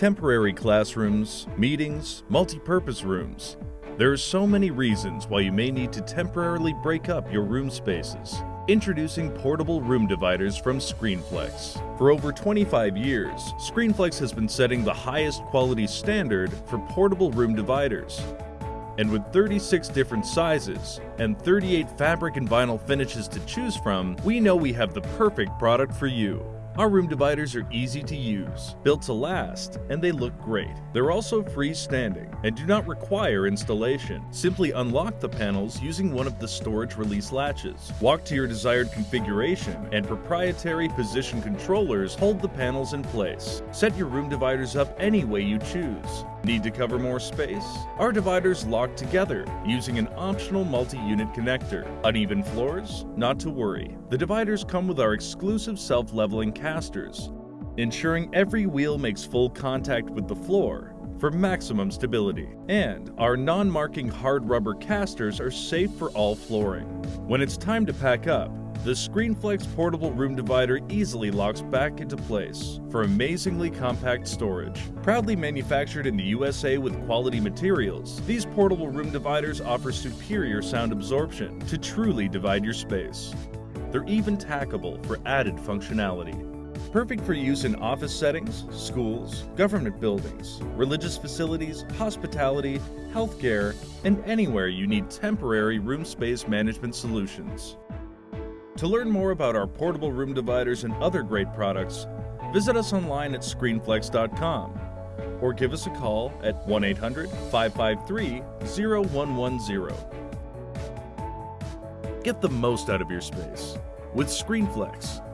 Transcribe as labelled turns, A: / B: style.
A: temporary classrooms, meetings, multi-purpose rooms. There are so many reasons why you may need to temporarily break up your room spaces. Introducing portable room dividers from ScreenFlex. For over 25 years, ScreenFlex has been setting the highest quality standard for portable room dividers. And with 36 different sizes and 38 fabric and vinyl finishes to choose from, we know we have the perfect product for you. Our room dividers are easy to use, built to last, and they look great. They're also freestanding and do not require installation. Simply unlock the panels using one of the storage release latches. Walk to your desired configuration and proprietary position controllers hold the panels in place. Set your room dividers up any way you choose. Need to cover more space? Our dividers lock together using an optional multi-unit connector. Uneven floors? Not to worry. The dividers come with our exclusive self-leveling casters, ensuring every wheel makes full contact with the floor for maximum stability. And our non-marking hard rubber casters are safe for all flooring. When it's time to pack up, the ScreenFlex portable room divider easily locks back into place for amazingly compact storage. Proudly manufactured in the USA with quality materials, these portable room dividers offer superior sound absorption to truly divide your space. They're even tackable for added functionality. Perfect for use in office settings, schools, government buildings, religious facilities, hospitality, healthcare, and anywhere you need temporary room space management solutions. To learn more about our portable room dividers and other great products, visit us online at screenflex.com or give us a call at 1 800 553 0110. Get the most out of your space with ScreenFlex.